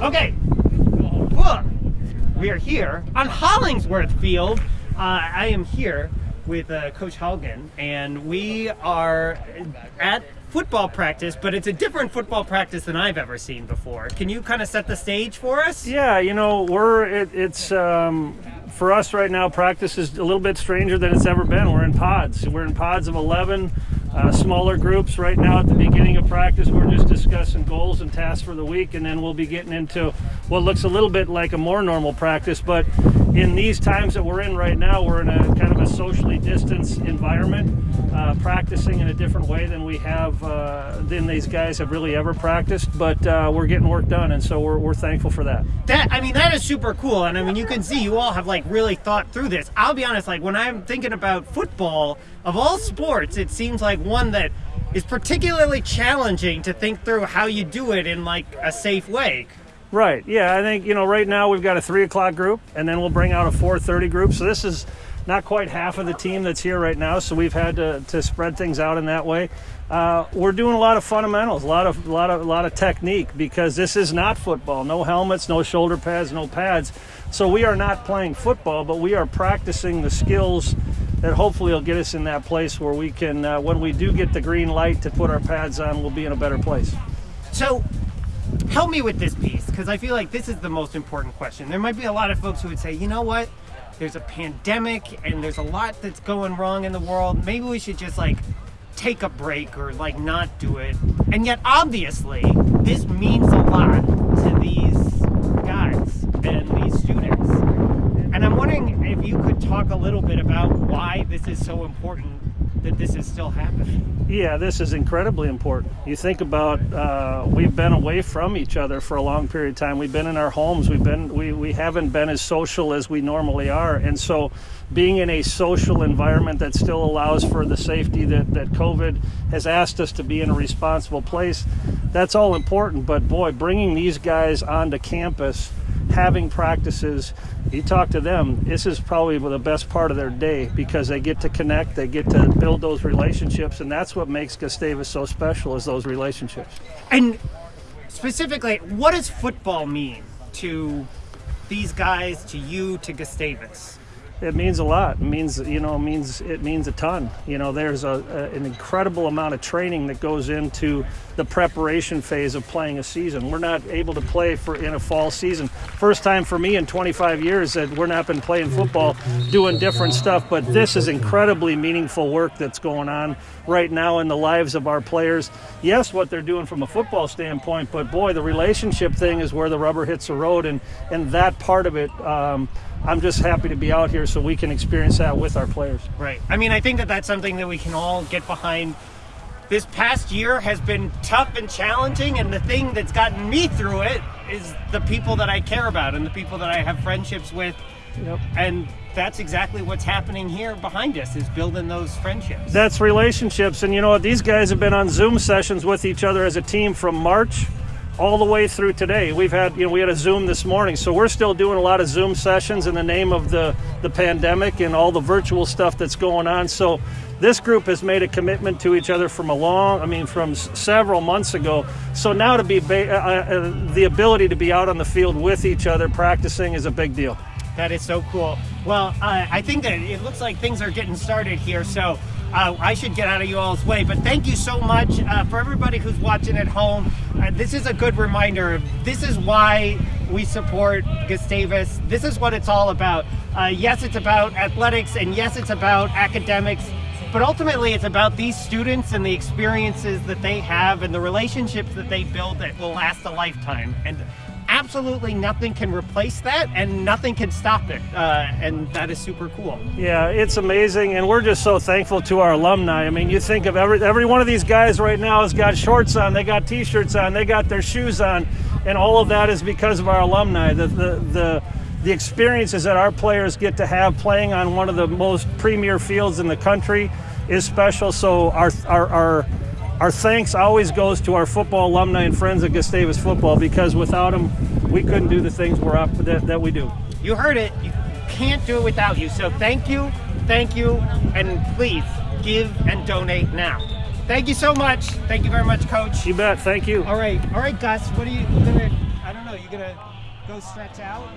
Okay. We are here on Hollingsworth Field. Uh, I am here with uh, Coach Haugen, and we are at football practice, but it's a different football practice than I've ever seen before. Can you kind of set the stage for us? Yeah, you know, we're it, it's um, for us right now. Practice is a little bit stranger than it's ever been. We're in pods. We're in pods of eleven. Uh, smaller groups right now at the beginning of practice. We're just discussing goals and tasks for the week, and then we'll be getting into what looks a little bit like a more normal practice. But in these times that we're in right now, we're in a kind of a socially distanced environment, uh, practicing in a different way than we have, uh, than these guys have really ever practiced. But uh, we're getting work done, and so we're, we're thankful for that. That I mean, that is super cool, and I mean, you can see you all have like really thought through this. I'll be honest, like when I'm thinking about football of all sports, it seems like one that is particularly challenging to think through how you do it in like a safe way. Right. Yeah, I think you know right now we've got a three o'clock group, and then we'll bring out a four thirty group. So this is not quite half of the team that's here right now. So we've had to, to spread things out in that way. Uh, we're doing a lot of fundamentals, a lot of a lot of a lot of technique because this is not football. No helmets, no shoulder pads, no pads. So we are not playing football, but we are practicing the skills that hopefully will get us in that place where we can, uh, when we do get the green light to put our pads on, we'll be in a better place. So help me with this piece because I feel like this is the most important question. There might be a lot of folks who would say, you know what? There's a pandemic and there's a lot that's going wrong in the world. Maybe we should just like take a break or like not do it. And yet, obviously, this means a lot to these guys and these students. And I'm wondering if you could talk a little bit about why this is so important that this is still happening. Yeah, this is incredibly important. You think about uh, we've been away from each other for a long period of time. We've been in our homes. We've been we, we haven't been as social as we normally are, and so being in a social environment that still allows for the safety that that COVID has asked us to be in a responsible place, that's all important. But boy, bringing these guys onto campus having practices, you talk to them, this is probably the best part of their day because they get to connect, they get to build those relationships, and that's what makes Gustavus so special is those relationships. And specifically, what does football mean to these guys, to you, to Gustavus? It means a lot. It means you know, it means it means a ton. You know, there's a, a, an incredible amount of training that goes into the preparation phase of playing a season. We're not able to play for in a fall season. First time for me in 25 years that we're not been playing football, doing different stuff. But this is incredibly meaningful work that's going on right now in the lives of our players. Yes, what they're doing from a football standpoint, but boy, the relationship thing is where the rubber hits the road, and and that part of it. Um, I'm just happy to be out here so we can experience that with our players. Right. I mean, I think that that's something that we can all get behind. This past year has been tough and challenging, and the thing that's gotten me through it is the people that I care about and the people that I have friendships with. Yep. And that's exactly what's happening here behind us is building those friendships. That's relationships. And you know what? These guys have been on Zoom sessions with each other as a team from March all the way through today. We've had, you know, we had a Zoom this morning, so we're still doing a lot of Zoom sessions in the name of the the pandemic and all the virtual stuff that's going on. So this group has made a commitment to each other from a long, I mean, from several months ago. So now to be ba- uh, uh, the ability to be out on the field with each other practicing is a big deal. That is so cool. Well, uh, I think that it looks like things are getting started here, so uh, I should get out of you all's way. But thank you so much uh, for everybody who's watching at home. Uh, this is a good reminder. This is why we support Gustavus. This is what it's all about. Uh, yes, it's about athletics, and yes, it's about academics. But ultimately, it's about these students and the experiences that they have and the relationships that they build that will last a lifetime. And absolutely nothing can replace that, and nothing can stop it. Uh, and that is super cool. Yeah, it's amazing, and we're just so thankful to our alumni. I mean, you think of every every one of these guys right now has got shorts on, they got t-shirts on, they got their shoes on, and all of that is because of our alumni. The the the the experiences that our players get to have playing on one of the most premier fields in the country is special. So our our our our thanks always goes to our football alumni and friends at Gustavus Football because without them, we couldn't do the things we're up that, that we do. You heard it. You can't do it without you. So thank you, thank you, and please give and donate now. Thank you so much. Thank you very much, Coach. You bet. Thank you. All right, all right, Gus. What are you gonna? I don't know. You gonna go stretch out?